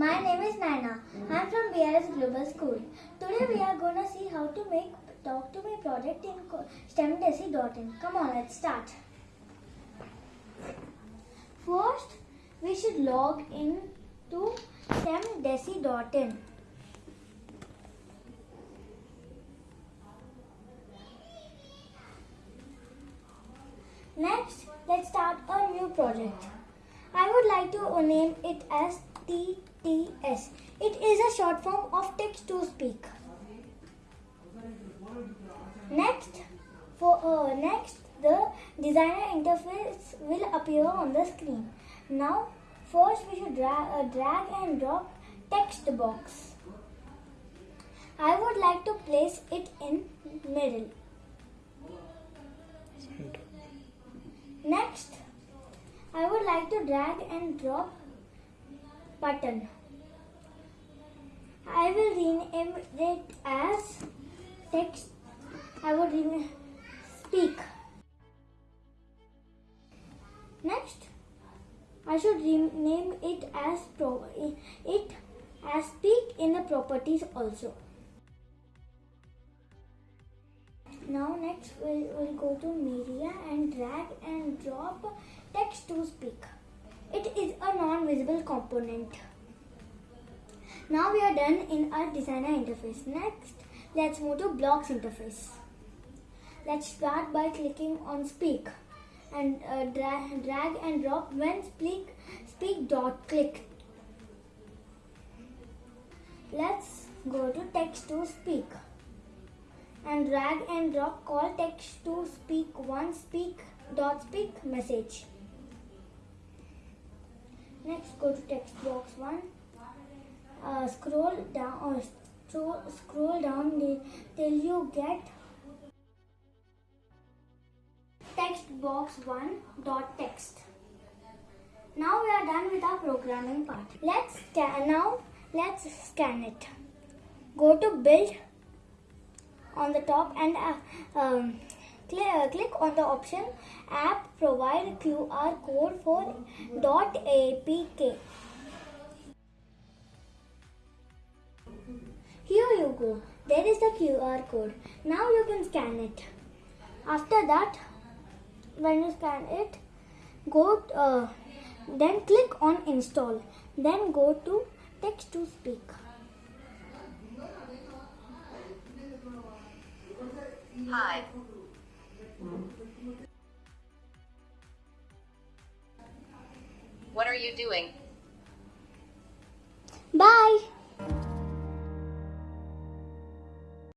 My name is Naina. I'm from BRS Global School. Today we are going to see how to make Talk to Me project in STEMDesi.in. Come on, let's start. First, we should log in to STEMDesi.in. Next, let's start a new project. I would like to name it as TTS. It is a short form of text to speak. Next, for uh, next the designer interface will appear on the screen. Now, first we should drag, uh, drag and drop text box. I would like to place it in middle. Next, I would like to drag and drop button. I will rename it as text. I will rename speak. Next, I should rename it as pro it as speak in the properties also. Now next we'll, we'll go to media and drag and drop text to speak. It is a non-visible component. Now we are done in our designer interface. Next, let's move to blocks interface. Let's start by clicking on speak and uh, drag, drag and drop when speak speak dot click. Let's go to text to speak and drag and drop call text to speak one speak dot speak message. Next go to text box one. Uh, scroll down or scroll, scroll down till you get text box one dot text. Now we are done with our programming part. Let's scan now. Let's scan it. Go to build on the top and uh, um, click, on the option app provide QR code for dot apk. Here you go. There is the QR code. Now you can scan it. After that, when you scan it, go uh, then click on install. Then go to text to speak. Hi. You doing? Bye.